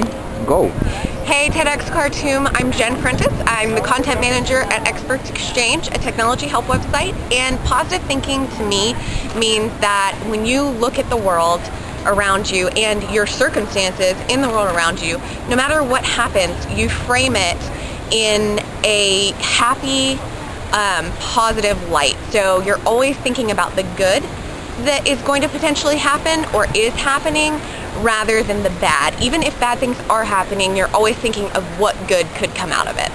go. Hey TEDx Khartoum, I'm Jen Prentice. I'm the content manager at Experts Exchange, a technology help website. And positive thinking to me means that when you look at the world around you and your circumstances in the world around you, no matter what happens, you frame it in a happy, um, positive light. So you're always thinking about the good that is going to potentially happen or is happening rather than the bad. Even if bad things are happening, you're always thinking of what good could come out of it.